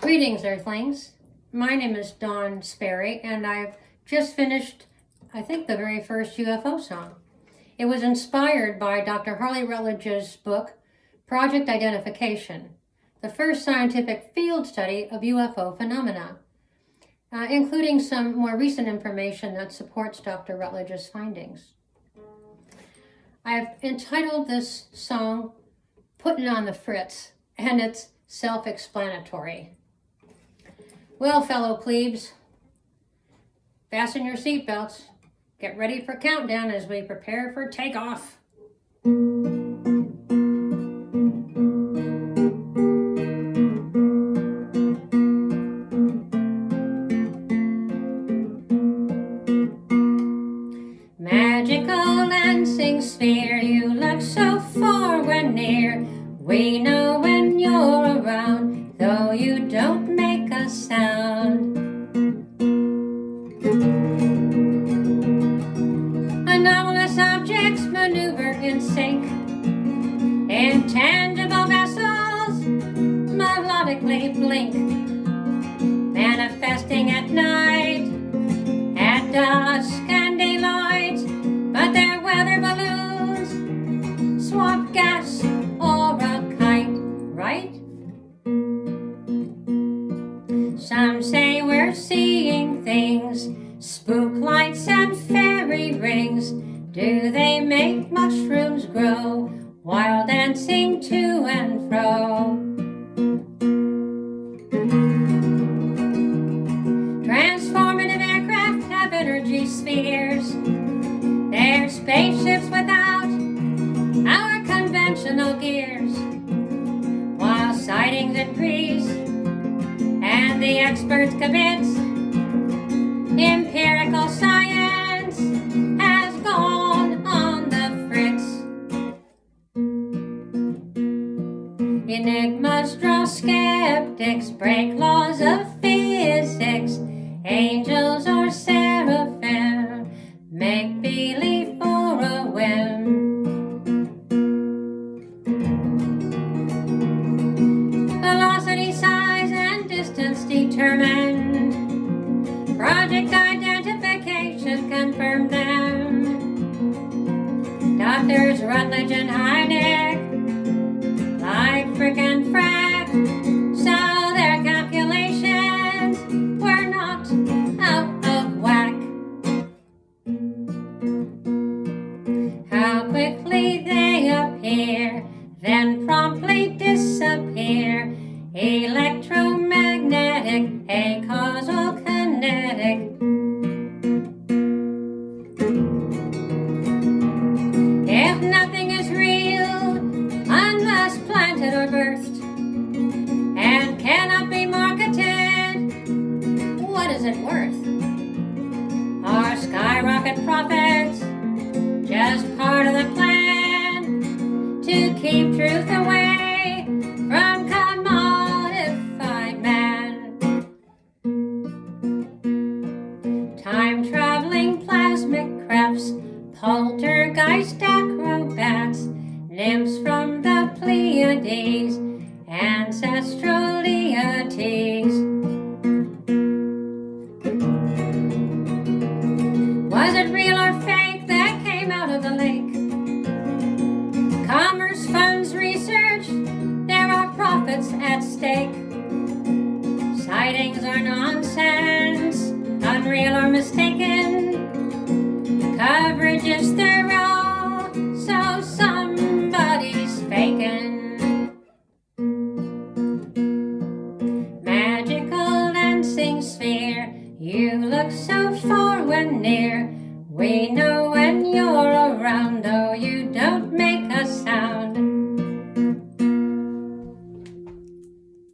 Greetings, Earthlings. My name is Dawn Sperry, and I've just finished, I think, the very first UFO song. It was inspired by Dr. Harley Rutledge's book, Project Identification, the first scientific field study of UFO phenomena, uh, including some more recent information that supports Dr. Rutledge's findings. I've entitled this song, Putting on the Fritz, and it's self-explanatory. Well, fellow plebes, fasten your seatbelts. Get ready for countdown as we prepare for takeoff. Magical dancing sphere, you look so far when near. We know when you're around, though you don't sound. Anomalous objects maneuver in sync. Intangible vessels melodically blink. Manifesting at night, Say we're seeing things, spook lights and fairy rings. Do they make mushrooms grow while dancing to and fro? Transformative aircraft have energy spheres. They're spaceships without our conventional gears. Experts convince, empirical science has gone on the fritz. Enigmas draw skeptics, break laws of determined. Project identification confirmed them. Doctors Rutledge and Hynek, like frick and frack, so their calculations were not out of whack. How quickly they appear, then promptly disappear. Electromagnetic, a causal kinetic. If nothing is real unless planted or birthed and cannot be marketed, what is it worth? Our skyrocket profits poltergeist acrobats, nymphs from the Pleiades, ancestral deities. Was it real or fake that came out of the lake? Commerce funds research, there are profits at stake. Sightings are nonsense, unreal or mistaken. Coverage is thorough, look so far when near. We know